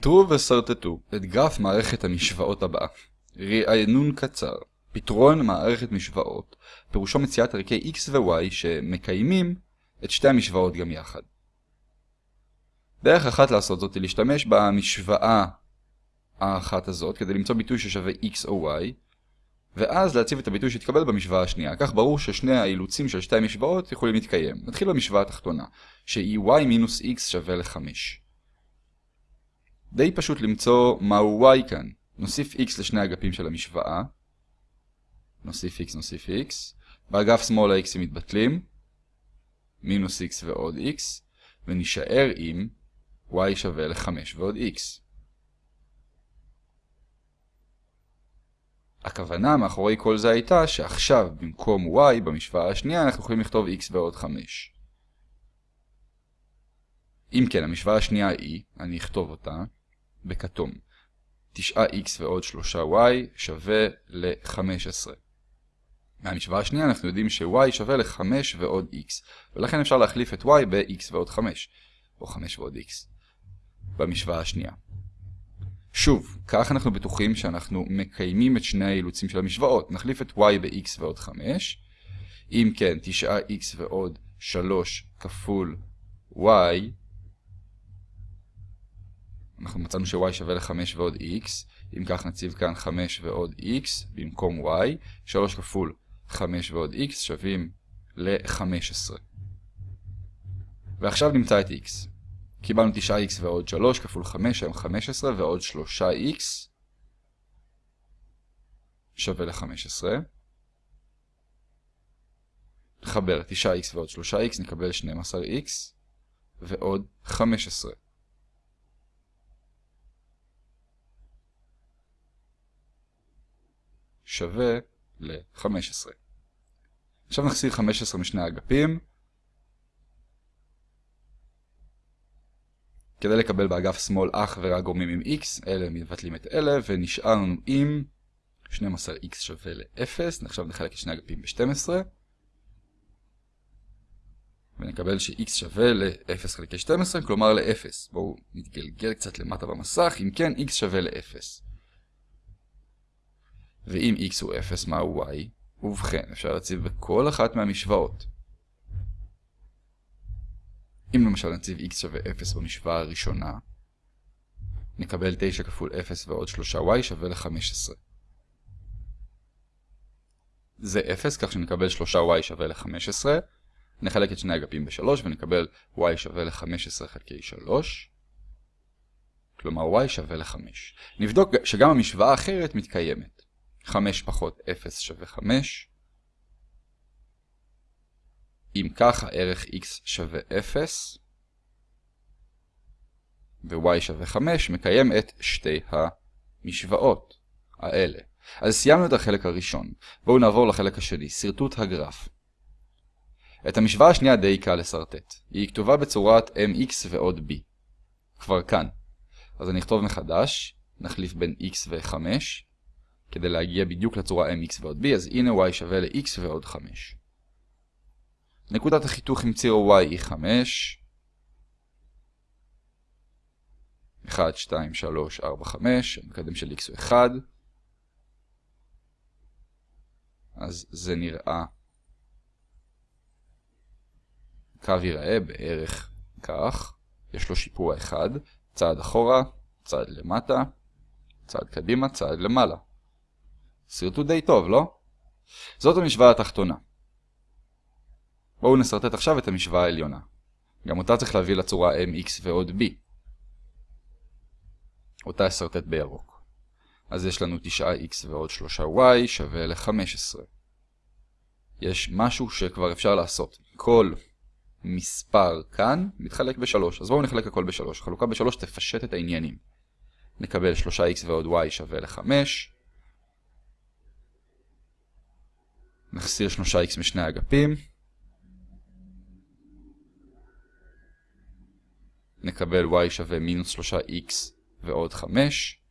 פיתרו וסרטטו את גרף מערכת המשוואות הבאה. רענון קצר. פתרון מערכת משוואות פירושו מציאת ערכי x ו-y שמקיימים את שתי המשוואות גם יחד. דרך אחת לעשות זאת היא להשתמש במשוואה האחת הזאת כדי למצוא ביטוי ששווה x או y ואז להציב את הביטוי שהתקבל במשוואה השנייה. כך ברור ששני האילוצים של שתי המשוואות יכולים להתקיים. נתחיל במשוואה התחתונה, שהיא y מינוס x שווה ל-5. די פשוט למצוא מהו y כאן. נוסיף x לשני אגפים של המשוואה. נוסיף x, נוסיף x. באגף שמאל ה-x מתבטלים. מינוס x ועוד x. ונשאר עם y שווה ל-5 ועוד x. הכוונה מאחורי כל זה הייתה שעכשיו במקום y במשוואה השנייה אנחנו יכולים לכתוב x ועוד 5. אם כן, המשוואה השנייה היא, אני אכתוב אותה, בכתום. 9x ועוד 3y שווה ל-15. מהמשוואה השנייה אנחנו יודעים ש-y שווה ל-5 ועוד x, ולכן אפשר להחליף את y ב-x ועוד 5, או 5 ועוד x, במשוואה השנייה. שוב, כך אנחנו בטוחים שאנחנו מקיימים את שני האילוצים של המשוואות. נחליף את y ב-x ועוד 5. אם כן, 9x ועוד 3 כפול y, אנחנו מצאנו ש-y שווה ל-5 ועוד x. אם כך נציב כאן 5 ועוד x במקום y. 3 כפול 5 ועוד x שווים ל-15. ועכשיו נמצא את x. קיבלנו 9x ועוד 3 כפול 5 היום 15 ועוד 3x שווה ל-15. נחבר 9x ועוד 3x נקבל 12x ועוד 15. שווה ל-15. עכשיו נחסיר 15 משני האגפים. כדי לקבל באגף שמאל אך ורק גורמים עם x, אלה מבטלים את אלה, ונשאר לנו עם 12x שווה ל-0, עכשיו נחלק את שני אגפים ב-12, ונקבל ש-x שווה ל-0 חלקי 12, כלומר ל-0. בואו נתגלגל קצת למטה במסך, אם כן, x שווה ל-0. ואם x הוא 0, מהו y? ובכן, אפשר להציב בכל אחת מהמשוואות. אם למשל נציב x שווה 0 במשוואה הראשונה, נקבל 9 כפול 0 ועוד 3y שווה ל-15. זה 0, כך שנקבל 3y שווה ל-15. נחלק את שני אגפים ב-3 ונקבל y שווה ל-15 חלקי 3. כלומר y שווה ל-5. נבדוק שגם המשוואה האחרת מתקיימת. 5 פחות 0 שווה 5. אם כך הערך x שווה 0 ו-y שווה 5 מקיים את שתי המשוואות האלה. אז סיימנו את החלק הראשון. בואו נעבור לחלק השני, שרטוט הגרף. את המשוואה השנייה די קל לסרטט. היא כתובה בצורת mx ועוד b. כבר כאן. אז אני אכתוב מחדש, נחליף בין x ו-5, כדי להגיע בדיוק לצורה mx ועוד b, אז הנה y שווה ל-x ועוד 5. נקודת החיתוך עם ציר y היא 5. 1, 2, 3, 4, 5, המקדם של x הוא 1. אז זה נראה, קו ייראה בערך כך, יש לו שיפוע אחד, צעד אחורה, צעד למטה, צעד קדימה, צעד למעלה. סרטוט די טוב, לא? זאת המשוואה התחתונה. בואו נסרטט עכשיו את המשוואה העליונה. גם אותה צריך להביא לצורה mx ועוד b. אותה אסרטט בירוק. אז יש לנו 9x ועוד 3y שווה ל-15. יש משהו שכבר אפשר לעשות. כל מספר כאן מתחלק ב-3. אז בואו נחלק הכל ב-3. חלוקה ב-3 תפשט את העניינים. נקבל 3x ועוד y שווה ל-5. נחסיר 3x משני אגפים. נקבל y שווה מינוס 3x ועוד 5.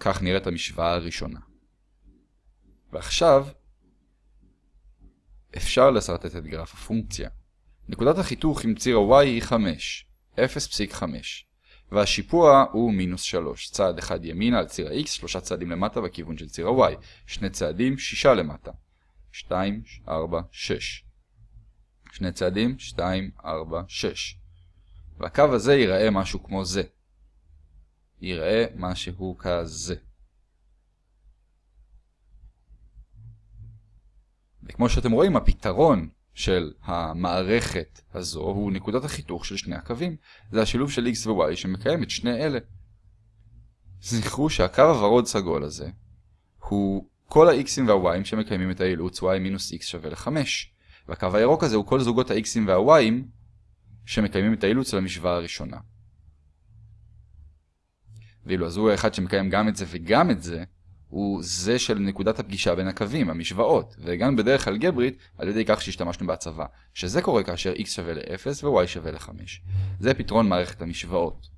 כך נראית המשוואה הראשונה. ועכשיו, אפשר לסרטט את גרף הפונקציה. נקודת החיתוך עם ציר ה-y היא 5, 0.5. והשיפוע הוא מינוס 3. צעד אחד ימינה על ציר ה-x, שלושה צעדים למטה בכיוון של ציר ה-y. שני צעדים, שישה למטה. 2, 4, 6. שני צעדים, 2, 4, 6. והקו הזה ייראה משהו כמו זה. ייראה משהו כזה. וכמו שאתם רואים, הפתרון של המערכת הזו הוא נקודת החיתוך של שני הקווים. זה השילוב של x ו-y שמקיים את שני אלה. זכרו שהקו הוורוד סגול הזה הוא כל ה-x'ים וה-y'ים שמקיימים את האילוץ y מינוס x שווה ל-5. והקו הירוק הזה הוא כל זוגות ה-x'ים וה-y'ים שמקיימים את האילוץ של המשוואה הראשונה. ואילו הזוג האחד שמקיים גם את זה וגם את זה, הוא זה של נקודת הפגישה בין הקווים, המשוואות, והגענו בדרך אלגברית על ידי כך שהשתמשנו בהצבה, שזה קורה כאשר x שווה ל-0 ו-y שווה ל-5. זה פתרון מערכת המשוואות.